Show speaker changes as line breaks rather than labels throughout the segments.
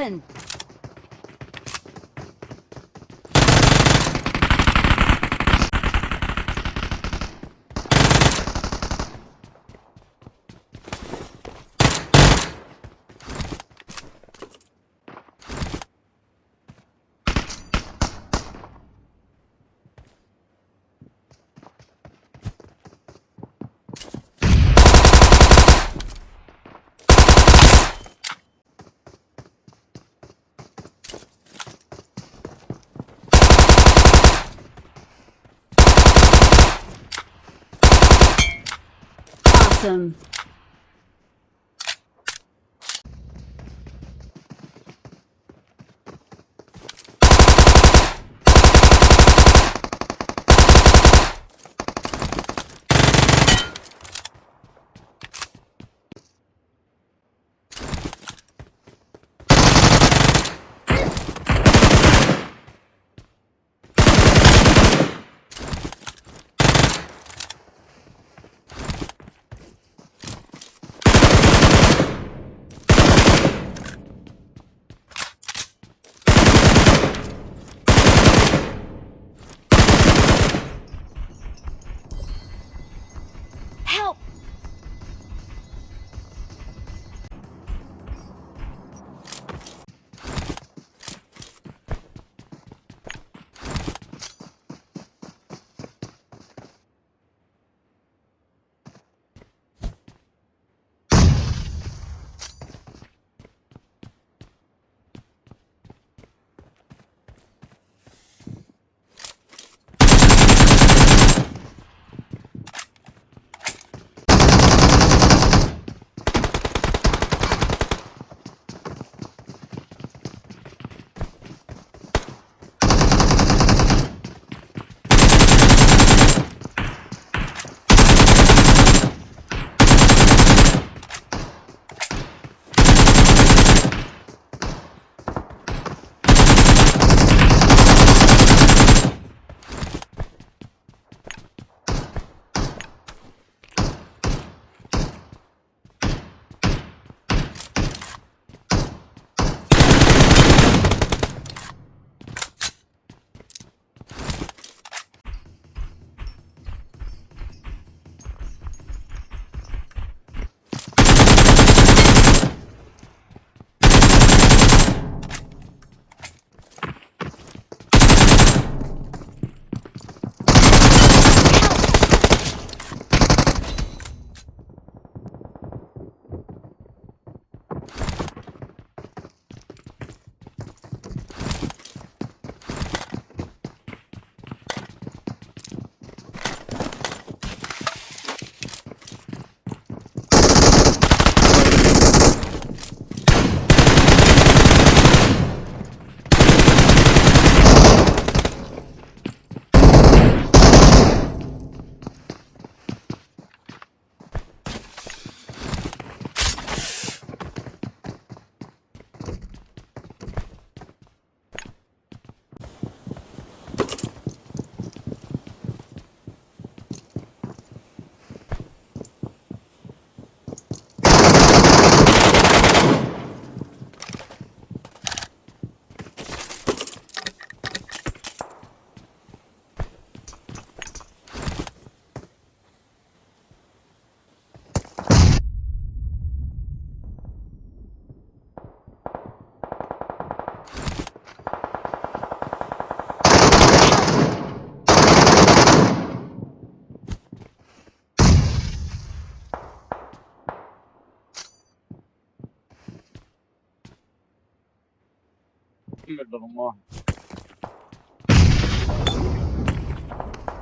happen? Awesome.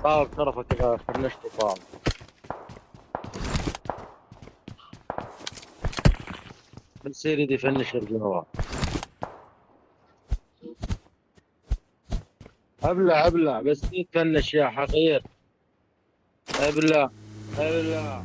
طاول طرفك اذا فنشت طاول بنصير يدي فنش الجواب ابلع ابلع بس تفنش يا حقير؟ ابلع ابلع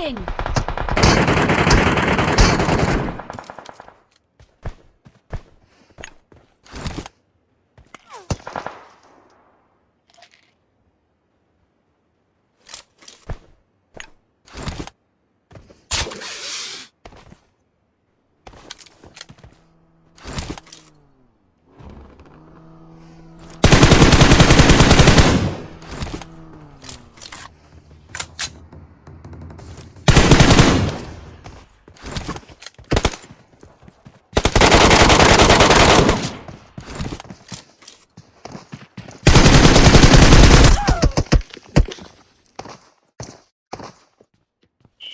King.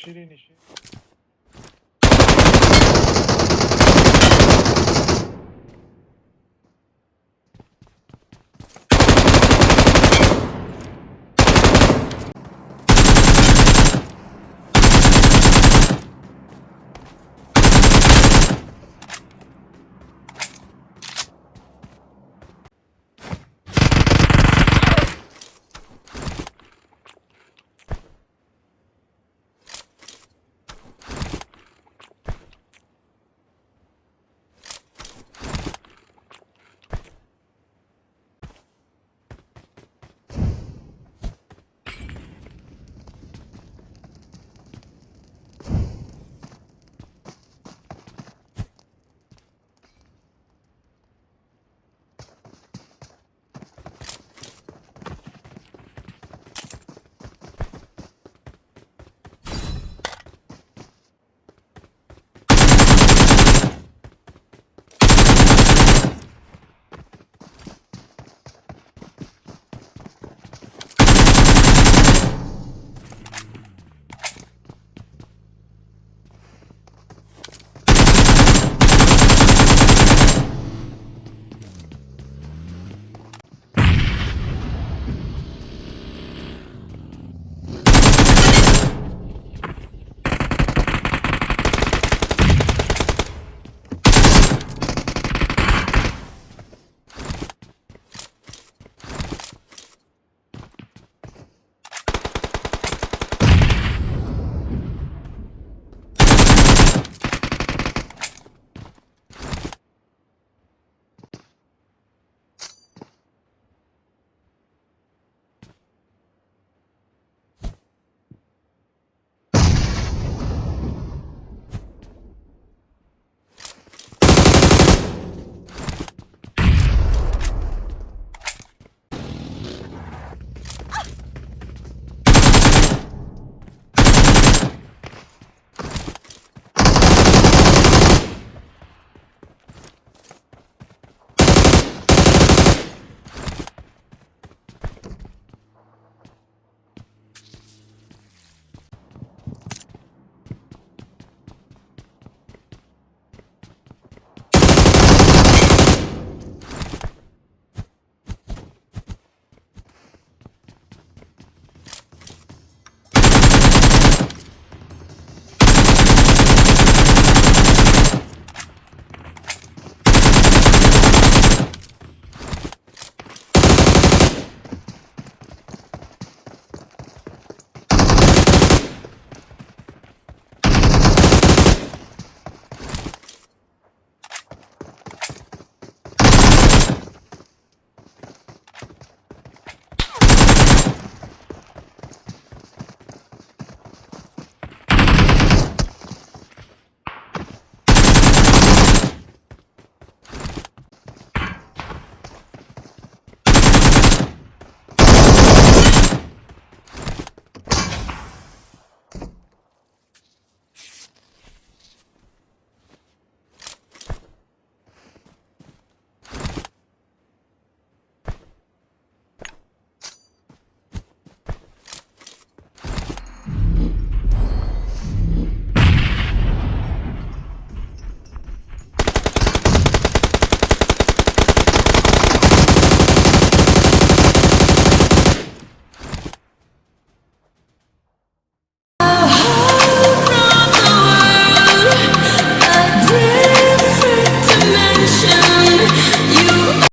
Şirin işi.